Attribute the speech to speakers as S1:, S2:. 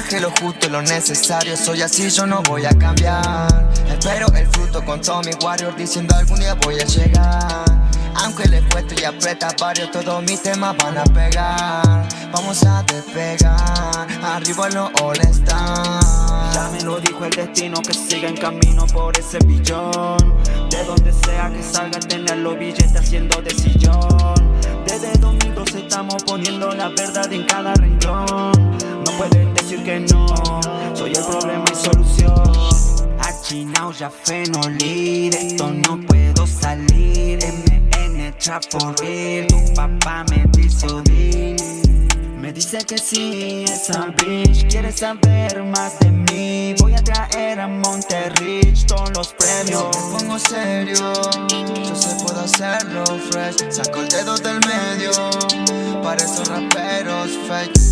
S1: traje lo justo y lo necesario. Soy así, yo no voy a cambiar. Espero el fruto con todo mi warrior Diciendo algún día voy a llegar. Aunque le cueste y aprieta varios Todos mis temas van a pegar. Vamos a despegar Arriba los all
S2: Ya me lo dijo el destino que siga en camino por ese billón. De donde sea que salga tener los billetes haciendo de sillón. Desde 2012 estamos poniendo la verdad en cada renglón solución. Achinao ya fenolid, esto no puedo salir. MN trap real, tu papá me dice Odin me dice que sí, esa bitch quiere saber más de mí. Voy a traer a Monterrich todos los premios.
S1: Me pongo serio, yo sé puedo hacerlo fresh. Saco el dedo del medio, para esos raperos fake